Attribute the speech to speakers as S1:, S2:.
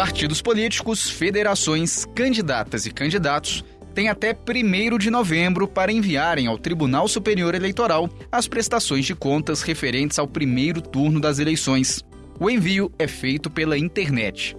S1: Partidos políticos, federações, candidatas e candidatos têm até 1 de novembro para enviarem ao Tribunal Superior Eleitoral as prestações de contas referentes ao primeiro turno das eleições. O envio é feito pela internet.